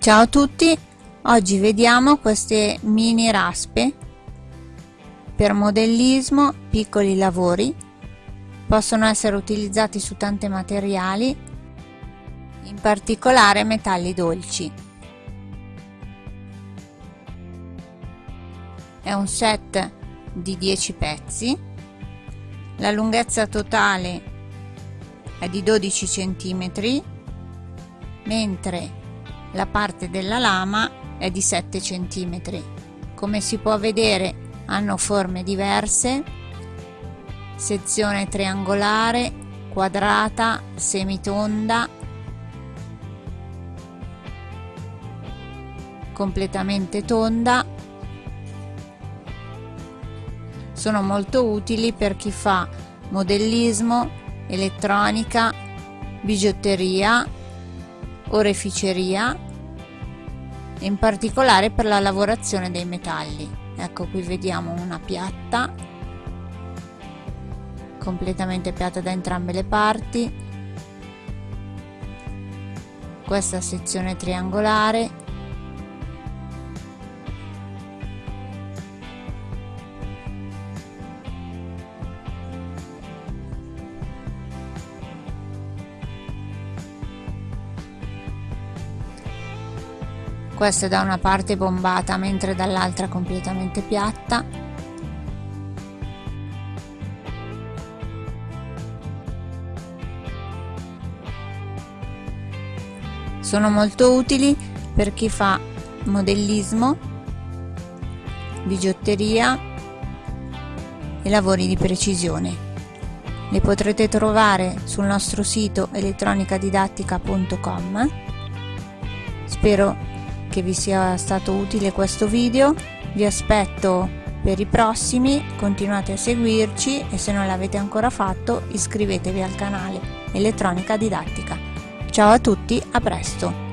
Ciao a tutti, oggi vediamo queste mini raspe per modellismo, piccoli lavori, possono essere utilizzati su tanti materiali, in particolare metalli dolci. È un set di 10 pezzi, la lunghezza totale è di 12 cm, mentre la parte della lama è di 7 cm come si può vedere hanno forme diverse. Sezione triangolare quadrata semitonda. Completamente tonda. Sono molto utili per chi fa modellismo elettronica bigiotteria oreficeria in particolare per la lavorazione dei metalli. Ecco qui vediamo una piatta completamente piatta da entrambe le parti. Questa sezione triangolare questa da una parte bombata mentre dall'altra completamente piatta. Sono molto utili per chi fa modellismo bigiotteria e lavori di precisione. Le potrete trovare sul nostro sito elettronicadidattica.com spero che vi sia stato utile questo video. Vi aspetto per i prossimi continuate a seguirci e se non l'avete ancora fatto iscrivetevi al canale elettronica didattica. Ciao a tutti a presto